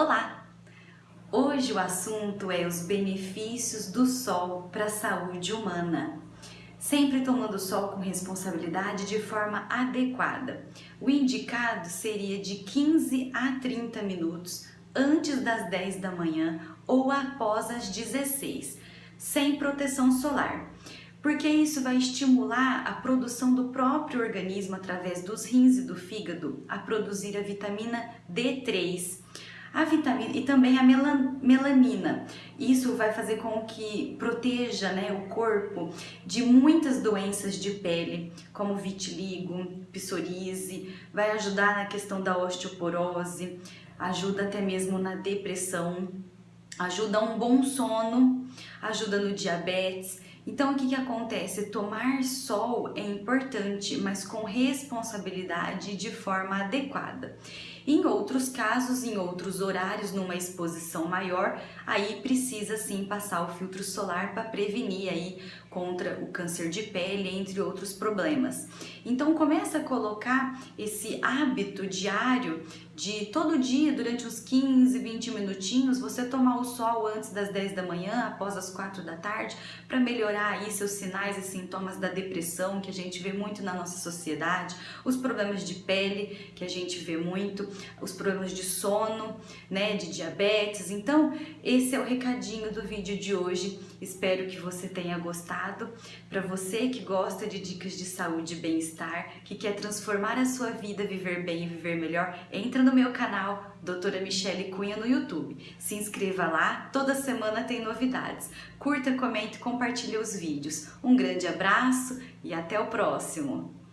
Olá! Hoje o assunto é os benefícios do sol para a saúde humana. Sempre tomando sol com responsabilidade de forma adequada. O indicado seria de 15 a 30 minutos antes das 10 da manhã ou após as 16, sem proteção solar porque isso vai estimular a produção do próprio organismo através dos rins e do fígado a produzir a vitamina D3 a vitamina e também a melanina. Isso vai fazer com que proteja né, o corpo de muitas doenças de pele, como vitiligo, psoríase, vai ajudar na questão da osteoporose, ajuda até mesmo na depressão, ajuda um bom sono, ajuda no diabetes. Então, o que, que acontece? Tomar sol é importante, mas com responsabilidade de forma adequada. Em outros casos, em outros horários, numa exposição maior, aí precisa sim passar o filtro solar para prevenir aí contra o câncer de pele, entre outros problemas. Então começa a colocar esse hábito diário de todo dia, durante uns 15, 20 minutinhos, você tomar o sol antes das 10 da manhã, após as 4 da tarde, para melhorar aí seus sinais e sintomas da depressão que a gente vê muito na nossa sociedade, os problemas de pele que a gente vê muito, os problemas de sono, né, de diabetes. Então, esse é o recadinho do vídeo de hoje. Espero que você tenha gostado. Para você que gosta de dicas de saúde e bem-estar, que quer transformar a sua vida, viver bem e viver melhor, entra no meu canal Doutora Michele Cunha no YouTube. Se inscreva lá, toda semana tem novidades. Curta, comente compartilhe os vídeos. Um grande abraço e até o próximo!